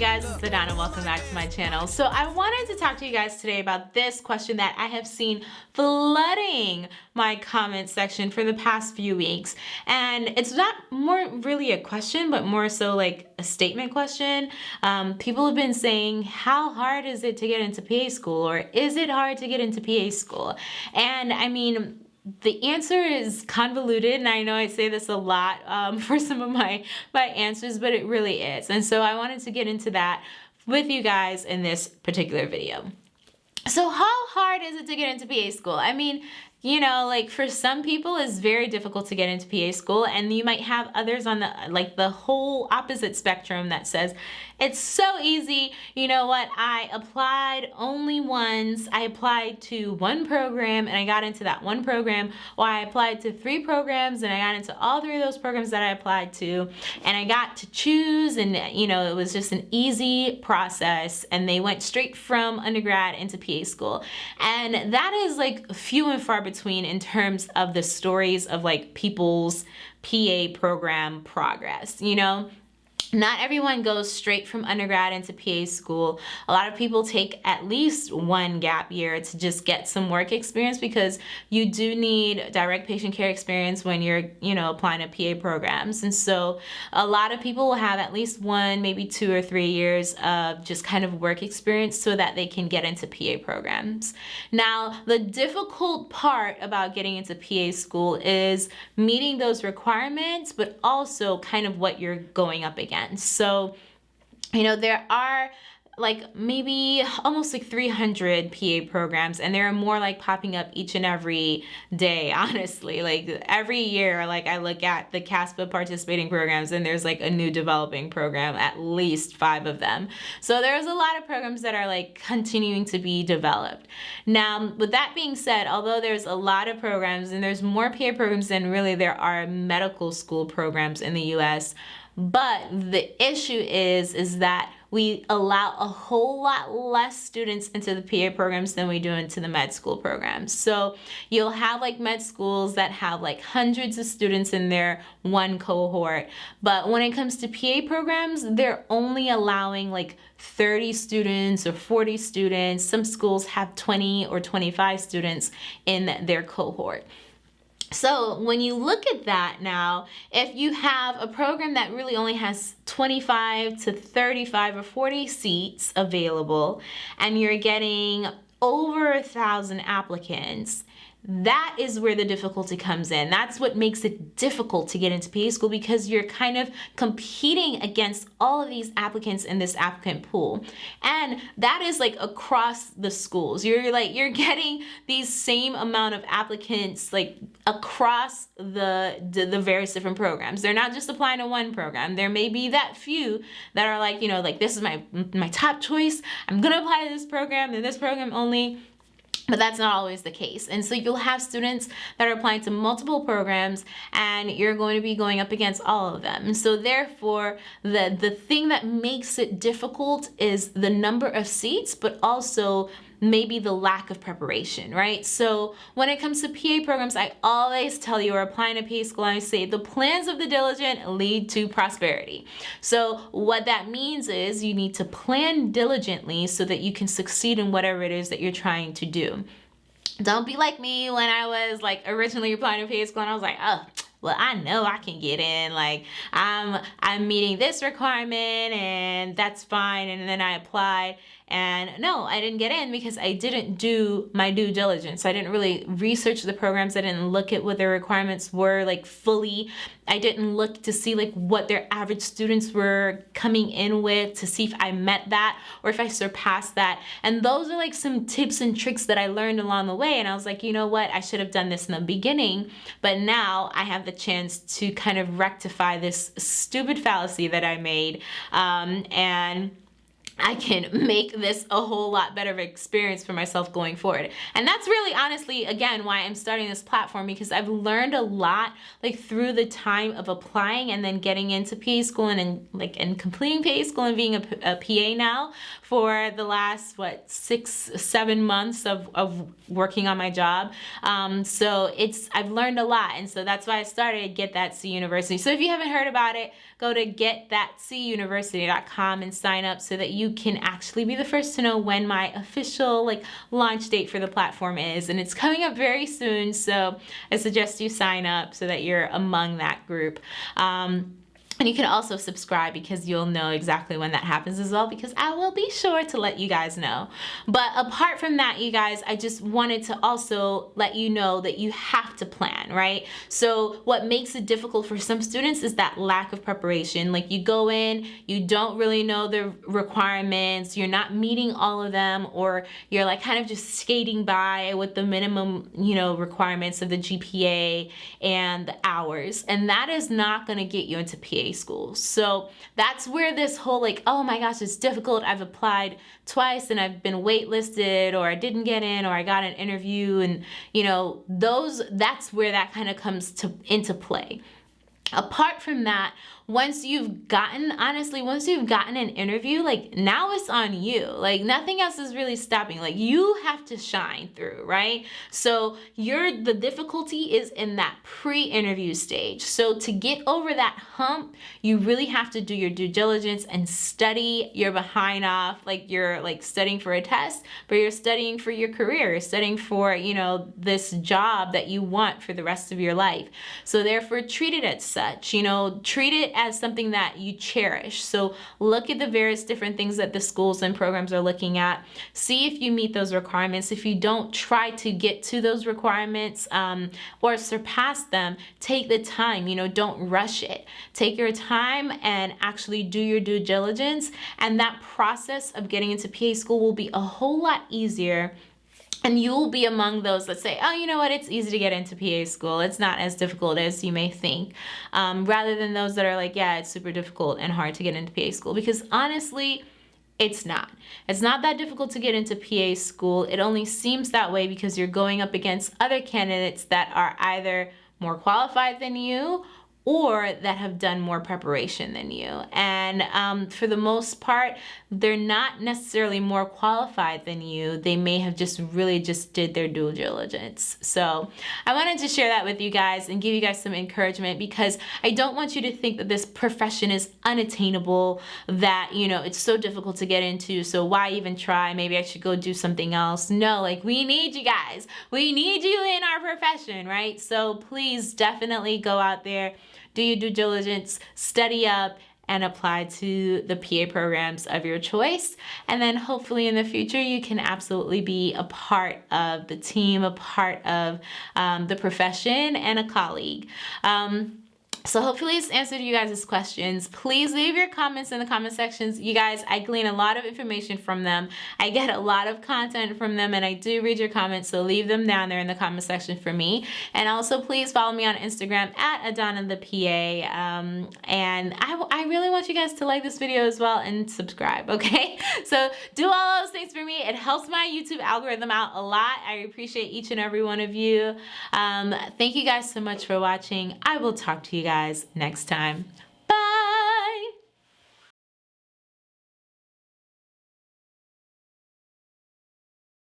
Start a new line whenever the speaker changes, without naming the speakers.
guys, it's Adana. Welcome back to my channel. So I wanted to talk to you guys today about this question that I have seen flooding my comment section for the past few weeks. And it's not more really a question, but more so like a statement question. Um, people have been saying, how hard is it to get into PA school? Or is it hard to get into PA school? And I mean, the answer is convoluted and I know I say this a lot um, for some of my my answers but it really is and so I wanted to get into that with you guys in this particular video. So how hard is it to get into PA school? I mean you know, like for some people it's very difficult to get into PA school and you might have others on the like the whole opposite spectrum that says it's so easy. You know what? I applied only once. I applied to one program and I got into that one program or I applied to three programs and I got into all three of those programs that I applied to and I got to choose and you know, it was just an easy process and they went straight from undergrad into PA school. And that is like few and far between between in terms of the stories of like people's PA program progress, you know? Not everyone goes straight from undergrad into PA school. A lot of people take at least one gap year to just get some work experience because you do need direct patient care experience when you're, you know, applying to PA programs. And so a lot of people will have at least one, maybe two or three years of just kind of work experience so that they can get into PA programs. Now, the difficult part about getting into PA school is meeting those requirements, but also kind of what you're going up against. So, you know, there are like maybe almost like 300 PA programs and there are more like popping up each and every day honestly. Like every year like I look at the CASPA participating programs and there's like a new developing program at least five of them. So there's a lot of programs that are like continuing to be developed. Now with that being said although there's a lot of programs and there's more PA programs than really there are medical school programs in the US but the issue is, is that we allow a whole lot less students into the PA programs than we do into the med school programs. So you'll have like med schools that have like hundreds of students in their one cohort. But when it comes to PA programs, they're only allowing like 30 students or 40 students. Some schools have 20 or 25 students in their cohort. So when you look at that now, if you have a program that really only has 25 to 35 or 40 seats available and you're getting over a thousand applicants, that is where the difficulty comes in. That's what makes it difficult to get into PA school because you're kind of competing against all of these applicants in this applicant pool. And that is like across the schools. You're like, you're getting these same amount of applicants like across the, the, the various different programs. They're not just applying to one program. There may be that few that are like, you know, like this is my, my top choice. I'm gonna apply to this program and this program only but that's not always the case. And so you'll have students that are applying to multiple programs and you're going to be going up against all of them. And so therefore, the, the thing that makes it difficult is the number of seats, but also maybe the lack of preparation, right? So when it comes to PA programs, I always tell you, or applying to PA school, I say the plans of the diligent lead to prosperity. So what that means is you need to plan diligently so that you can succeed in whatever it is that you're trying to do. Don't be like me when I was like originally applying to PA school and I was like, oh, well I know I can get in like I'm I'm meeting this requirement and that's fine and then I applied. And no I didn't get in because I didn't do my due diligence. I didn't really research the programs. I didn't look at what their requirements were like fully. I didn't look to see like what their average students were coming in with to see if I met that or if I surpassed that. And those are like some tips and tricks that I learned along the way. And I was like you know what? I should have done this in the beginning but now I have the chance to kind of rectify this stupid fallacy that I made. Um, and I can make this a whole lot better of experience for myself going forward. And that's really honestly, again, why I'm starting this platform because I've learned a lot like through the time of applying and then getting into PA school and, and like and completing PA school and being a, a PA now for the last, what, six, seven months of, of working on my job. Um, so it's, I've learned a lot. And so that's why I started Get That C University. So if you haven't heard about it, go to getthatcuniversity.com and sign up so that you can actually be the first to know when my official like launch date for the platform is. And it's coming up very soon. So I suggest you sign up so that you're among that group. Um, and you can also subscribe because you'll know exactly when that happens as well because I will be sure to let you guys know. But apart from that, you guys, I just wanted to also let you know that you have to plan, right? So what makes it difficult for some students is that lack of preparation. Like you go in, you don't really know the requirements, you're not meeting all of them, or you're like kind of just skating by with the minimum, you know, requirements of the GPA and the hours. And that is not gonna get you into School. So that's where this whole like, oh my gosh, it's difficult. I've applied twice and I've been waitlisted or I didn't get in or I got an interview and you know, those that's where that kind of comes to into play. Apart from that, once you've gotten honestly once you've gotten an interview like now it's on you. Like nothing else is really stopping. Like you have to shine through right? So you're the difficulty is in that pre-interview stage. So to get over that hump you really have to do your due diligence and study your behind off like you're like studying for a test but you're studying for your career. You're studying for you know this job that you want for the rest of your life. So therefore treat it as such you know? Treat it as something that you cherish. So look at the various different things that the schools and programs are looking at. See if you meet those requirements. If you don't, try to get to those requirements um, or surpass them. Take the time, you know, don't rush it. Take your time and actually do your due diligence. And that process of getting into PA school will be a whole lot easier and you'll be among those that say, oh, you know what, it's easy to get into PA school. It's not as difficult as you may think. Um, rather than those that are like, yeah, it's super difficult and hard to get into PA school. Because honestly, it's not. It's not that difficult to get into PA school. It only seems that way because you're going up against other candidates that are either more qualified than you or that have done more preparation than you. And um, for the most part, they're not necessarily more qualified than you. They may have just really just did their due diligence. So I wanted to share that with you guys and give you guys some encouragement because I don't want you to think that this profession is unattainable, that, you know, it's so difficult to get into. So why even try? Maybe I should go do something else. No, like we need you guys. We need you in our profession, right? So please definitely go out there do your due diligence, study up, and apply to the PA programs of your choice. And then hopefully in the future, you can absolutely be a part of the team, a part of um, the profession, and a colleague. Um, so hopefully this answered you guys' questions. Please leave your comments in the comment sections. You guys, I glean a lot of information from them. I get a lot of content from them and I do read your comments, so leave them down there in the comment section for me. And also please follow me on Instagram at Adana the PA. Um, and I, I really want you guys to like this video as well and subscribe, okay? So do all those things for me. It helps my YouTube algorithm out a lot. I appreciate each and every one of you. Um, thank you guys so much for watching. I will talk to you guys guys next time.